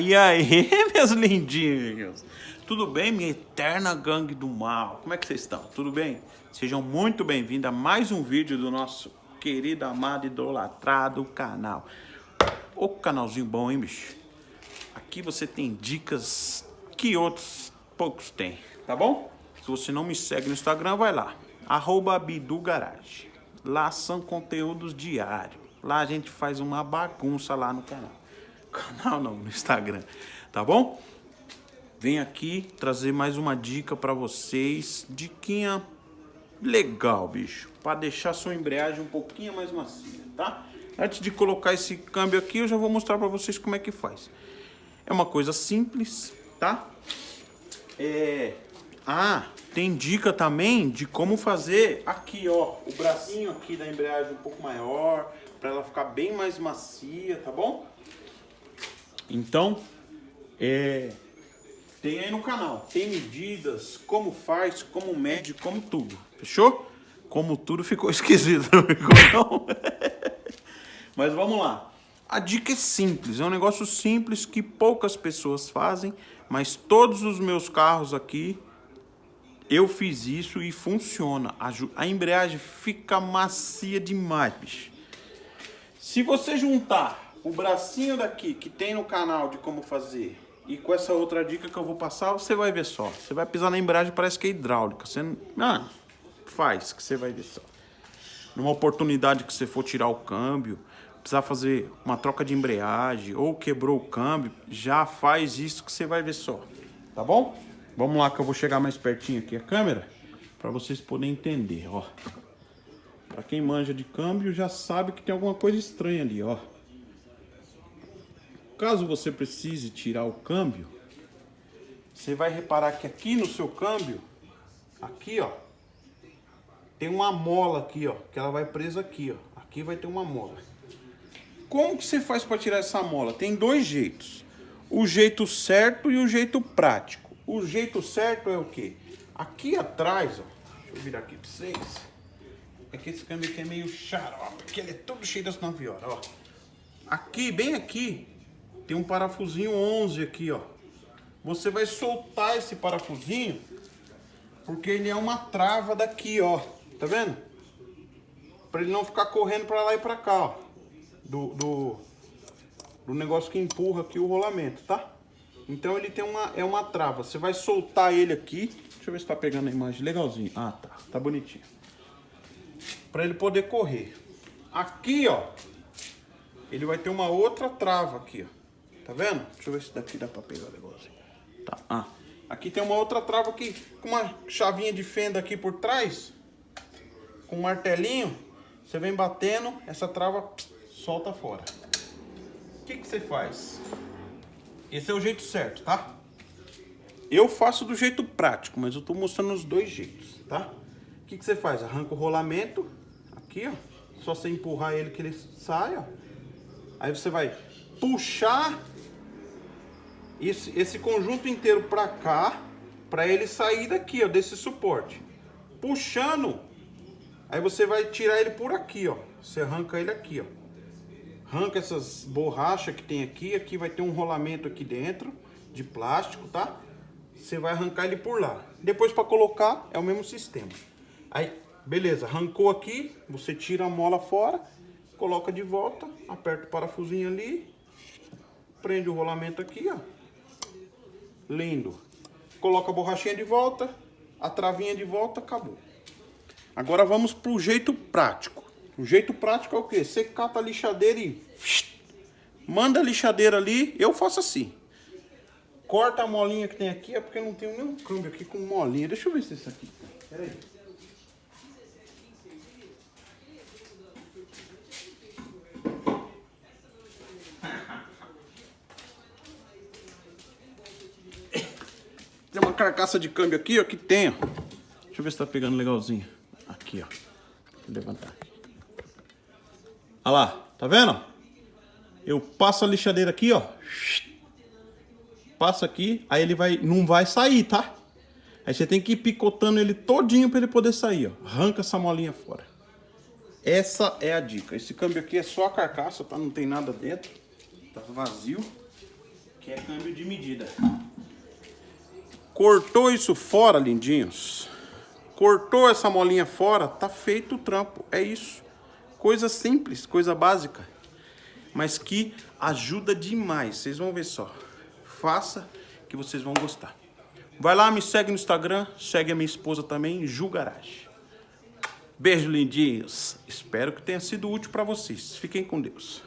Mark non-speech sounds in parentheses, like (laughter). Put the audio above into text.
e aí, (laughs) meus lindinhos? Tudo bem, minha eterna gangue do mal? Como é que vocês estão? Tudo bem? Sejam muito bem-vindos a mais um vídeo do nosso querido, amado, idolatrado canal. Ô canalzinho bom, hein, bicho? Aqui você tem dicas que outros poucos têm, tá bom? Se você não me segue no Instagram, vai lá. Arroba Bidu Garage. Lá são conteúdos diários. Lá a gente faz uma bagunça lá no canal. Canal não, no Instagram. Tá bom? Vem aqui trazer mais uma dica para vocês. Diquinha legal, bicho. Para deixar sua embreagem um pouquinho mais macia, tá? Antes de colocar esse câmbio aqui, eu já vou mostrar para vocês como é que faz. É uma coisa simples, tá? É... Ah, tem dica também de como fazer aqui, ó. O bracinho aqui da embreagem um pouco maior, para ela ficar bem mais macia, tá bom? Então, é... Tem aí no canal, tem medidas, como faz, como mede, como tudo, fechou? Como tudo ficou (laughs) esquisito, não ficou não? (laughs) Mas vamos lá. A dica é simples, é um negócio simples que poucas pessoas fazem, mas todos os meus carros aqui, eu fiz isso e funciona. A, a embreagem fica macia demais, bicho. Se você juntar o bracinho daqui que tem no canal de como fazer e com essa outra dica que eu vou passar, você vai ver só. Você vai pisar na embreagem, parece que é hidráulica. Você não... Ah, faz, que você vai ver só. Numa oportunidade que você for tirar o câmbio, precisar fazer uma troca de embreagem ou quebrou o câmbio, já faz isso que você vai ver só. Tá bom? Vamos lá que eu vou chegar mais pertinho aqui a câmera para vocês poderem entender, ó. Para quem manja de câmbio já sabe que tem alguma coisa estranha ali, ó. Caso você precise tirar o câmbio, você vai reparar que aqui no seu câmbio, aqui ó, tem uma mola aqui ó, que ela vai presa aqui ó. Aqui vai ter uma mola. Como que você faz para tirar essa mola? Tem dois jeitos. O jeito certo e o jeito prático. O jeito certo é o quê? Aqui atrás, ó, deixa eu virar aqui para vocês. É que esse câmbio aqui é meio xarope, porque ele é todo cheio das 9 horas, ó. Aqui, bem aqui, tem um parafusinho 11 aqui, ó. Você vai soltar esse parafusinho, porque ele é uma trava daqui, ó. Tá vendo? Pra ele não ficar correndo pra lá e pra cá, ó. Do, do, do negócio que empurra aqui o rolamento, tá? Então ele tem uma, é uma trava. Você vai soltar ele aqui. Deixa eu ver se tá pegando a imagem legalzinho. Ah, tá. Tá bonitinho. Pra ele poder correr. Aqui, ó. Ele vai ter uma outra trava aqui, ó. Tá vendo? Deixa eu ver se daqui dá pra pegar o negócio. Tá. Ah, aqui tem uma outra trava aqui, com uma chavinha de fenda aqui por trás. Com um martelinho. Você vem batendo, essa trava solta fora. O que, que você faz? Esse é o jeito certo, tá? Eu faço do jeito prático, mas eu tô mostrando os dois jeitos, tá? O que, que você faz? Arranca o rolamento, aqui, ó. Só você empurrar ele que ele sai, ó. Aí você vai puxar esse, esse conjunto inteiro para cá, para ele sair daqui, ó, desse suporte. Puxando, aí você vai tirar ele por aqui, ó. Você arranca ele aqui, ó. Arranca essas borrachas que tem aqui, aqui vai ter um rolamento aqui dentro, de plástico, tá? Você vai arrancar ele por lá. Depois para colocar, é o mesmo sistema. Aí, beleza, arrancou aqui, você tira a mola fora, coloca de volta, aperta o parafusinho ali, prende o rolamento aqui, ó. Lindo. Coloca a borrachinha de volta, a travinha de volta, acabou. Agora vamos pro jeito prático. O jeito prático é o quê? Você cata a lixadeira e... Manda a lixadeira ali, eu faço assim. Corta a molinha que tem aqui, é porque eu não tenho nenhum câmbio aqui com molinha. Deixa eu ver se é isso aqui. Pera aí. Carcaça de câmbio aqui, ó, que tem, ó. Deixa eu ver se tá pegando legalzinho. Aqui, ó. Vou levantar. Olha lá, tá vendo? Eu passo a lixadeira aqui, ó. Passo aqui, aí ele vai, não vai sair, tá? Aí você tem que ir picotando ele todinho para ele poder sair, ó. Arranca essa molinha fora. Essa é a dica. Esse câmbio aqui é só a carcaça, tá? Não tem nada dentro. Tá vazio. Aqui é câmbio de medida. Cortou isso fora, lindinhos. Cortou essa molinha fora, tá feito o trampo. É isso. Coisa simples, coisa básica. Mas que ajuda demais. Vocês vão ver só. Faça que vocês vão gostar. Vai lá, me segue no Instagram. Segue a minha esposa também, Ju Garage. Beijo, lindinhos. Espero que tenha sido útil para vocês. Fiquem com Deus.